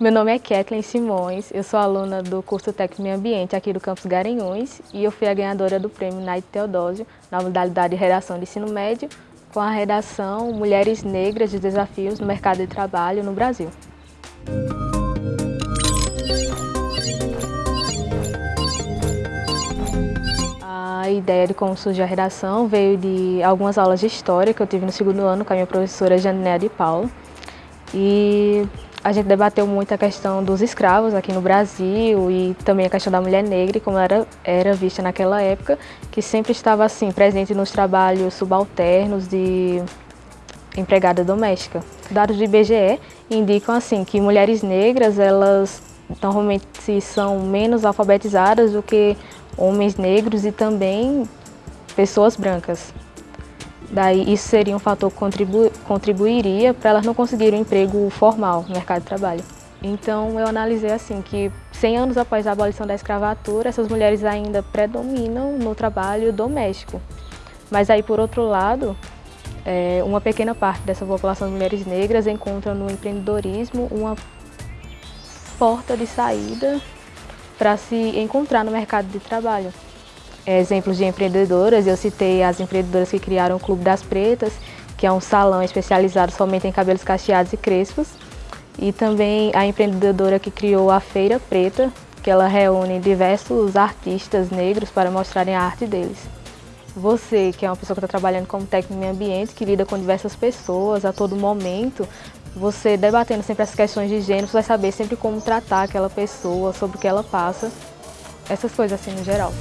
Meu nome é Kathleen Simões, eu sou aluna do curso Técnico Meio Ambiente aqui do campus Garanhuns e eu fui a ganhadora do prêmio Naide Teodósio na modalidade de redação de ensino médio com a redação Mulheres Negras de Desafios no Mercado de Trabalho no Brasil. A ideia de como surgiu a redação veio de algumas aulas de História que eu tive no segundo ano com a minha professora Janinéa de Paulo. E a gente debateu muito a questão dos escravos aqui no Brasil e também a questão da mulher negra e como era, era vista naquela época, que sempre estava assim presente nos trabalhos subalternos de empregada doméstica. Dados do IBGE indicam assim que mulheres negras elas normalmente são menos alfabetizadas do que homens negros e também pessoas brancas. Daí isso seria um fator que contribu contribuiria para elas não conseguirem um emprego formal no mercado de trabalho. Então eu analisei assim que 100 anos após a abolição da escravatura, essas mulheres ainda predominam no trabalho doméstico. Mas aí por outro lado, é, uma pequena parte dessa população de mulheres negras encontra no empreendedorismo uma porta de saída para se encontrar no mercado de trabalho exemplos de empreendedoras, eu citei as empreendedoras que criaram o Clube das Pretas, que é um salão especializado somente em cabelos cacheados e crespos, e também a empreendedora que criou a Feira Preta, que ela reúne diversos artistas negros para mostrarem a arte deles. Você, que é uma pessoa que está trabalhando como técnico em ambiente, que lida com diversas pessoas a todo momento, você debatendo sempre as questões de gênero, você vai saber sempre como tratar aquela pessoa, sobre o que ela passa, essas coisas assim no geral.